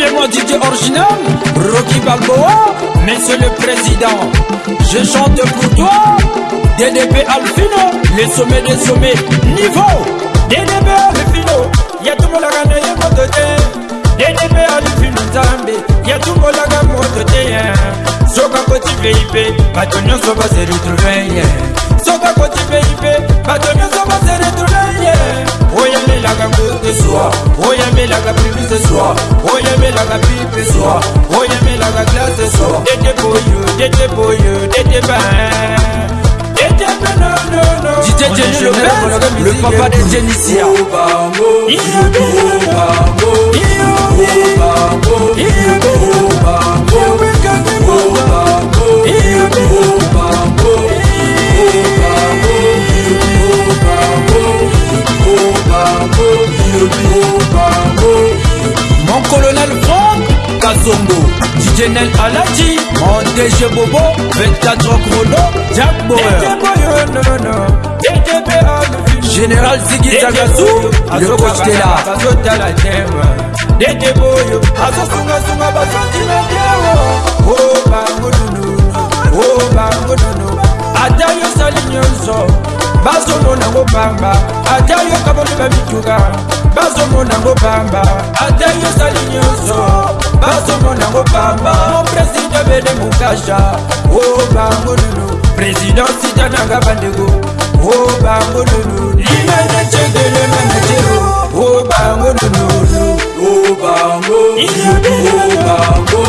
DJ Original, Rocky Balboa, Monsieur le Président, je chante pour toi, DDP Alfino, les sommets des sommets, niveau, DDP Alfino, Yatumolaga Neye Motote, DDP Alfino Zambi, Yatumolaga Motote, hein. Soka Koti VIP, Batonio Soba se retrouver, Soka Koti VIP, Batonio Soba se retrouver, Oyamelaka Kote Soa, Oyamelaka Primise Soa, melaka pipe soir soir dete boyo dete boyo dete Jenny Lopez, le papa de Jenicia. Il Moussa Zongo Dijenel Alati Mon DG Bobo 24 ans chrono Jack Boer Général Ziggy Zagazou Le coach Tela DT Boyo Azo Sunga Sunga Bazo bazomona ngo pamba. Ata yo kaboli babituka bazomona ngo pamba. Ata yo sali nyonso bazomona ngo pamba. Mo président bede mukasha o bango nunu président sitananga bandeko o bango nunu limene cegele manajero o bango nunu o bango. O bango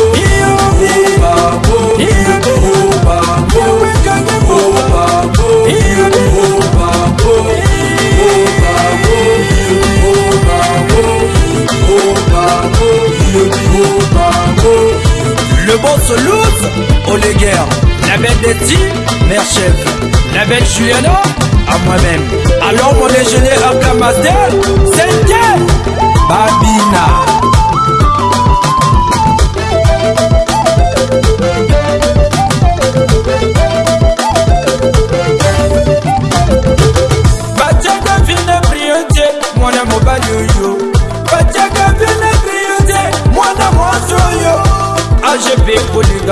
boss loose, Oleguer, la belle d'Eti, mère chef, la belle Juliana, à moi-même. Alors mon à Kamaster, c'est Babina.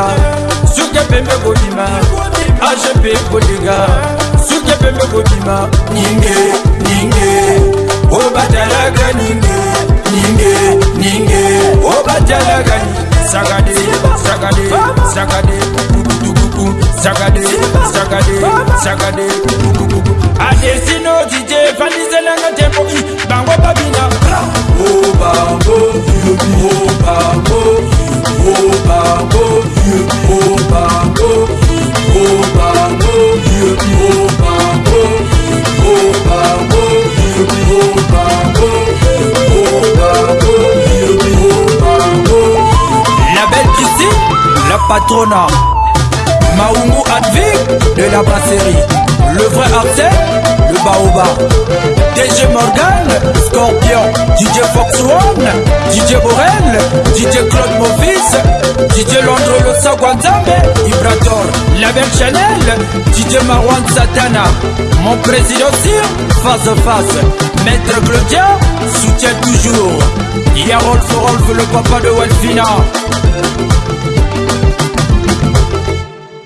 Agp kolega soki pembe kobima agp kolega soki pembe kobima ninge ninge. Obatalaka ninge ninge ninge. Obatalaka sagade sagade sagade. Kukutukuku sagade sagade sagade la patrona Maungu Advic de la brasserie. Le vrai Arsène, le Baoba. DJ Morgan, Scorpion. DJ Fox One, DJ Borel DJ Claude Movis DJ Londro Losa Guanzambe Ibrator, la belle Chanel DJ Marwan Satana. Mon président Sir, face à face. Maître Claudia, soutient toujours. Yarolf Rolf, le papa de Welfina